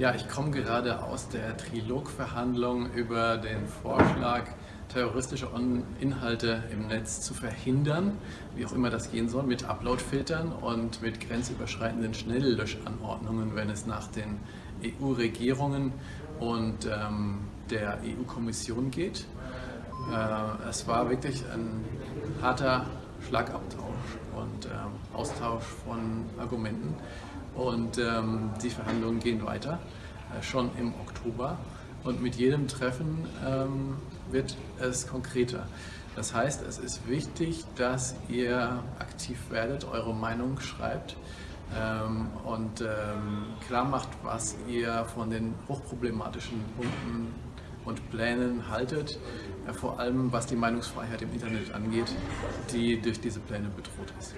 Ja, ich komme gerade aus der Trilogverhandlung über den Vorschlag, terroristische Inhalte im Netz zu verhindern, wie auch immer das gehen soll, mit Uploadfiltern und mit grenzüberschreitenden Schnelllöschanordnungen, wenn es nach den EU-Regierungen und ähm, der EU-Kommission geht. Äh, es war wirklich ein harter Schlagabtausch und ähm, Austausch von Argumenten. Und ähm, die Verhandlungen gehen weiter, äh, schon im Oktober. Und mit jedem Treffen ähm, wird es konkreter. Das heißt, es ist wichtig, dass ihr aktiv werdet, eure Meinung schreibt ähm, und ähm, klar macht, was ihr von den hochproblematischen Punkten und Plänen haltet, äh, vor allem was die Meinungsfreiheit im Internet angeht, die durch diese Pläne bedroht ist.